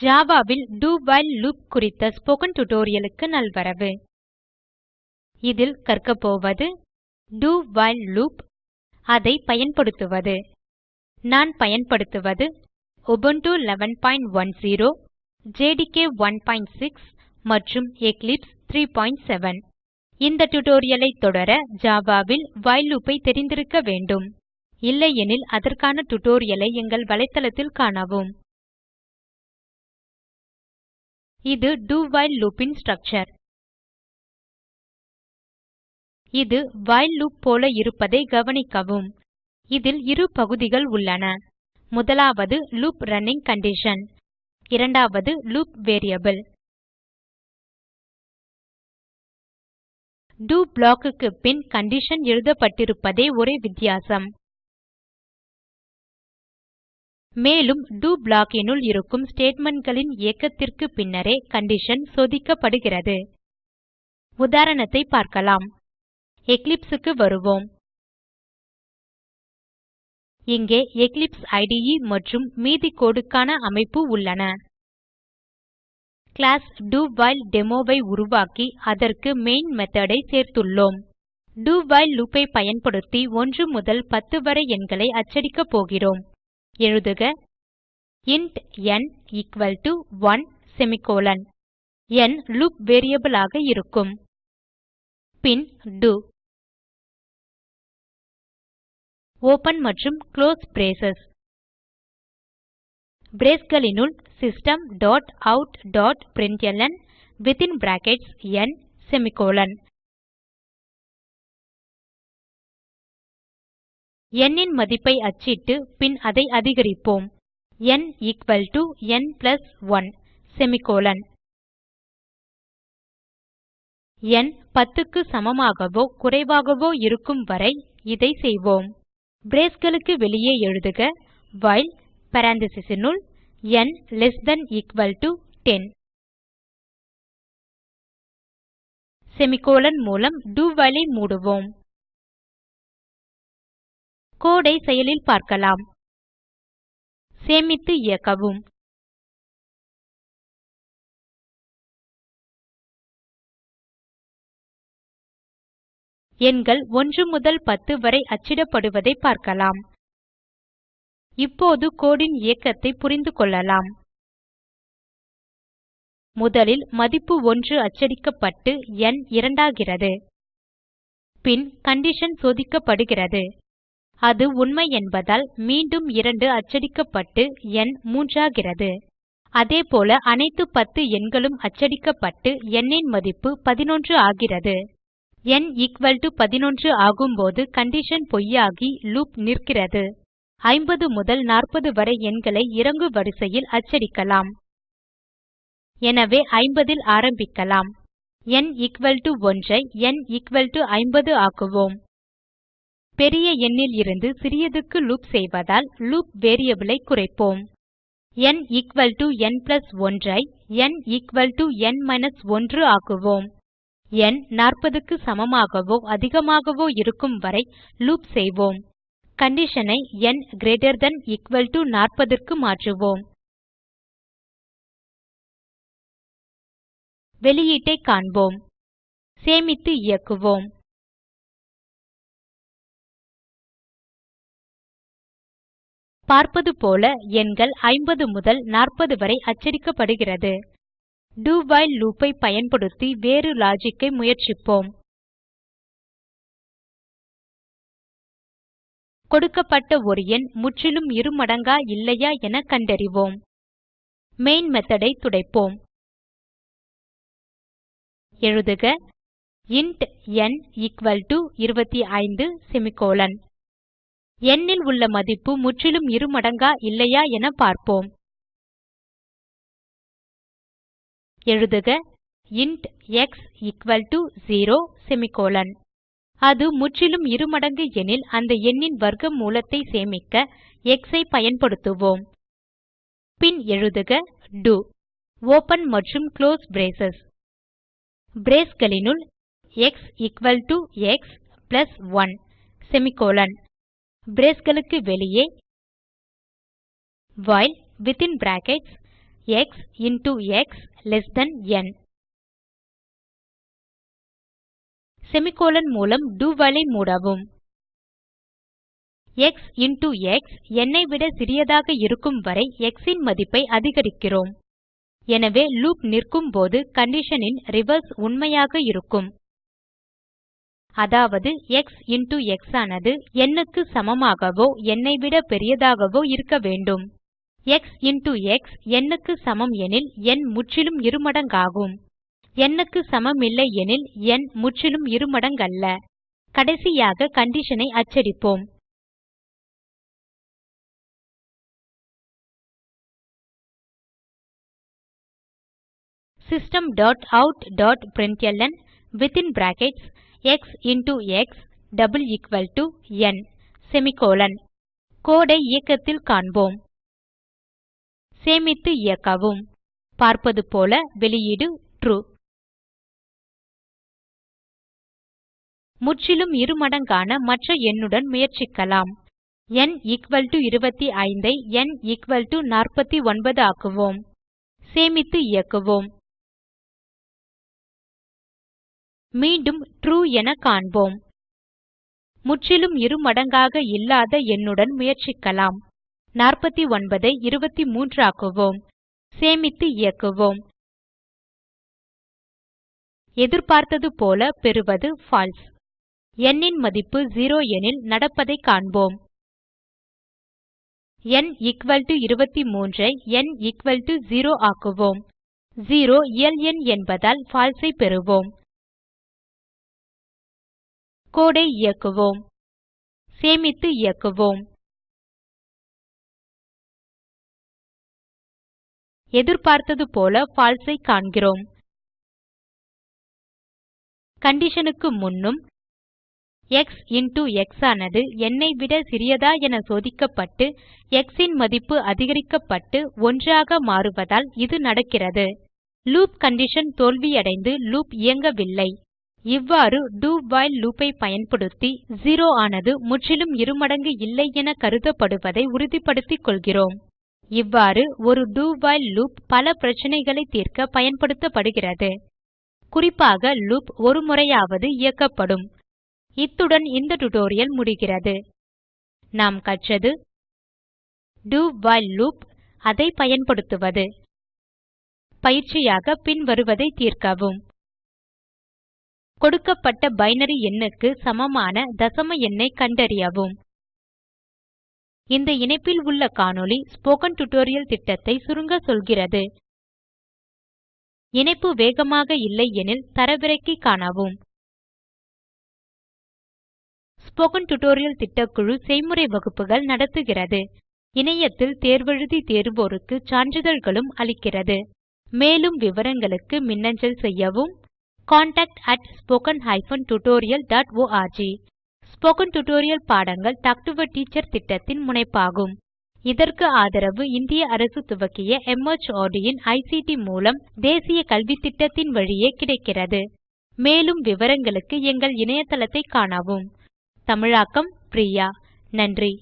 ஜாவாவில் do while loop குறித்த spoken tutorialக்கு நல்வரவு. இதில் கற்கப்போவது do while லூப் அதை பயன்படுத்துவது. நான் பயன்படுத்துவது Ubuntu 1110 ஜேடிகே 16 மற்றும் எக்லிப்ஸ் 37 இந்த tutorial தொடர ஜாவாவில் வைல் லூப் ஐ தெரிந்திருக்க வேண்டும். இல்லையெனில் அதற்கான tutorial ஐ எங்கள் வலைத்தளத்தில் காணவும். இது do while loop இன் ஸ்ட்ரக்சர் இது while லூப் போல இருப்பதை கவனிக்கவும். இதில் இரு பகுதிகள் உள்ளன. முதலாவது லூப் ரன்னிங் கண்டிஷன் இரண்டாவது லூப் வேரியபிள் do block க்கு பின் கண்டிஷன் எழுதப்பட்டிருப்பதே ஒரே வித்தியாசம். மேலும் do block னுள் இருக்கும் statementகளின் இயக்கத்திற்கு பின்னரே கண்டிஷன் சோதிக்கப்படுகிறது. உதாரணத்தை பார்க்கலாம். Eclipse க்கு வருவோம். இங்கே எக்லிப்ஸ் இடே மற்றும் மீதி codeக்கான அமைப்பு உள்ளன. கிளாஸ் டவுஹைல்டெமோ ஐ உருவாக்கி அதற்கு மெயின் method ஐ சேர்த்துள்ளோம். Do வைல் loop ஐ பயன்படுத்தி 1 முதல் 10 வரை எண்களை அச்சடிக்கப் போகிறோம். எழுதுக. Int n equal to 1 semicolon n loop variable ஆக இருக்கும். பின் do. ஓப்பன் மற்றும் close braces. braceகளினுள் system dot out dot println within brackets n semicolon n ன் மதிப்பை அச்சிட்டு பின் அதை அதிகரிப்போம். N equal to n plus 1 semicolon n 10 க்கு சமமாகவோ குறைவாகவோ இருக்கும் வரை இதை செய்வோம். Braceகளுக்கு வெளியே எழுதுக வைல் parenthesesனுள் n less than equal to 10 semicolon மூலம் do while ஐ மூடுவோம். கோடை செயலில் பார்க்கலாம். சேமித்து இயக்கவும். எண்கள் 1 முதல் 10 வரை அச்சிடப்படுவதை பார்க்கலாம். இப்போது கோடின் இயக்கத்தை புரிந்து கொள்ளலாம். முதலில் மதிப்பு 1 அச்சடிக்கப்பட்டு n இரண்டாகிறது. பின் கண்டிஷன் சோதிக்கப்படுகிறது. அது உண்மை என்பதால் மீண்டும் 2 அச்சடிக்கப்பட்டு எண் மூன்றாகிறது. அதேபோல அனைத்து 10 எண்களும் அச்சடிக்கப்பட்டு எண்ணின் மதிப்பு 11 ஆகிறது. எண் எக்குவல் டோ 11 ஆகும்போது கண்டிஷன் பொய்யாகி லூப் நிற்கிறது. 50 முதல் 40 வரை எண்களை இறங்கு வரிசையில் அச்சடிக்கலாம். எனவே 50 ல் ஆரம்பிக்கலாம். ந் எக்குவல் டோ 1 ஐ ந் எக்குவல் டோ 50 ஆக்குவோம். பெரிய எண்ணில் இருந்து சிறியதுக்கு லூப் செய்வதால் லூப் variable ஐ குறைப்போம். n equal to n plus 1 ஐ n equal to n minus 1 ஆக்குவோம். n 40க்கு சமமாகவோ அதிகமாகவோ இருக்கும் வரை லூப் செய்வோம். condition ஐ n greater than equal to 40 க்கு மாற்றுவோம். வெளியீட்டைக் காண்போம். சேமித்து இயக்குவோம். பார்ப்பது போல எண்கள் 50 முதல் 40 வரை அச்சடிக்கப்படுகிறது. do while loop ஐ பயன்படுத்தி வேறு லாஜிக் ஐ முயற்சிப்போம். கொடுக்கப்பட்ட ஒரு எண் முற்றிலும் இருமடங்கா இல்லையா என கண்டறிவோம். மெயின் method ஐ துடைப்போம். எழுதுக int n equal to 25 semicolon n உள்ள மதிப்பு முற்றிலும் இருமடங்கா இல்லையா என பார்ப்போம். எழுதுக. Int x equal to 0 semicolon அது முற்றிலும் இருமடங்கு எனில் அந்த எண்ணின் வர்க்க மூலத்தை சேமிக்க எக்ஸ் ஐ பயன்படுத்துவோம். பின் எழுதுக. டோ ஓப்பன் மற்றும் close braces braceகளினுள் x equal to x plus 1 semicolon braceகளுக்கு வெளியே while within brackets x into x less than n. Semicolon மூலம் do while ஐ மூடவும். எக்ஸ் into எக்ஸ் n ஐ விட சிறியதாக இருக்கும் வரை x இன் மதிப்பை அதிகரிக்கிறோம். எனவே லூப் நிற்கும் போது condition ன் ரிவர்ஸ் உண்மையாக இருக்கும். அதாவது எக்ஸ் into x ஆனது n க்கு சமமாகவோ n ஐ விட பெரியதாகவோ இருக்க வேண்டும். எக்ஸ் into எக்ஸ் n க்கு சமம் எனில் ந் முற்றிலும் இருமடங்காகும். n க்கு சமமில்லை எனில் ந் முற்றிலும் இருமடங்கல்ல. கடைசியாக condition ஐ அச்சடிப்போம். system.out.println within brackets x into x double equal to n semicolon code இயக்கத்தில் காண்போம். சேமித்து இயக்கவும். பார்ப்பது போல வெளியீடு ட்ரூ முற்றிலும் இருமடங்கான மற்ற எண்ணுடன் முயற்சிக்கலாம். ந் 25 ஐ ந் 49 ஆக்குவோம். சேமித்து இயக்குவோம். மீண்டும் ட்ரூ என காண்போம். முற்றிலும் இருமடங்காக இல்லாத எண்ணுடன் முயற்சிக்கலாம். 49 ஐ 23 ஆக்குவோம். சேமித்து இயக்குவோம். எதிர்பார்த்தது போல பெறுவது ஃபால்ஸ் n ன் மதிப்பு 0 எனில் நடப்பதைக் காண்போம். ந் 23 ஐ ந் 0 ஆக்குவோம். 0 இயல் எண் என்பதால் ஃபால்ஸை ஐ பெறுவோம். கோடை இயக்குவோம். சேமித்து இயக்குவோம். எதிர்பார்த்தது போல false ஐ காண்கிறோம். condition க்கு முன்னும் எக்ஸ் இன்டோ எக்ஸ் ஆனது n ஐ விட சிறியதா என சோதிக்கப்பட்டு எக்ஸ் ன் மதிப்பு அதிகரிக்கப்பட்டு 1 ஆக மாறுவதால் இது நடக்கிறது. லூப் கண்டிஷன் தோல்வியடைந்து லூப் இயங்கவில்லை. இவ்வாறு do while loop ஐ பயன்படுத்தி 0 ஆனது முற்றிலும் இருமடங்கு இல்லை என கருதப்படுவதை உறுதிப்படுத்திக் கொள்கிறோம். இவ்வாறு ஒரு do while லூப் பல பிரச்சனைகளை தீர்க்க பயன்படுத்தப்படுகிறது. குறிப்பாக லூப் ஒரு முறையாவது இயக்கப்படும். இத்துடன் இந்த டியூட்டோரியல் முடிகிறது. நாம் கற்றது do while லூப் அதை பயன்படுத்துவது. பயிற்சியாக பின்வருவதை தீர்க்கவும். கொடுக்கப்பட்ட பைனரி எண்ணுக்கு சமமான தசம எண்ணை கண்டறியவும். இந்த இணைப்பில் உள்ள காணொளி ஸ்போக்கன் டியூட்டோரியல் திட்டத்தை சுருங்க சொல்கிறது. இணைப்பு வேகமாக இல்லை எனில் தரவிறக்கி காணவும். ஸ்போக்கன் டியூட்டோரியல் திட்டக்குழு செய்முறை வகுப்புகள் நடத்துகிறது. இணையத்தில் தேர்வெழுதி தேர்வோருக்கு சான்றிதழ்களும் அளிக்கிறது. மேலும் விவரங்களுக்கு மின்னஞ்சல் செய்யவும் contactspoken tutorialorg ஸ்போக்கன் டியூட்டோரியல் பாடங்கள் டாக் டு எ டீச்சர் திட்டத்தின் முனைப்பாகும். இதற்கு ஆதரவு இந்திய அரசு துவக்கிய MHRD இன் ஐசிடி மூலம் தேசிய கல்வித்திட்டத்தின் வழியே கிடைக்கிறது. மேலும் விவரங்களுக்கு எங்கள் இணையதளத்தை காணவும். தமிழாக்கம் பிரியா. நன்றி.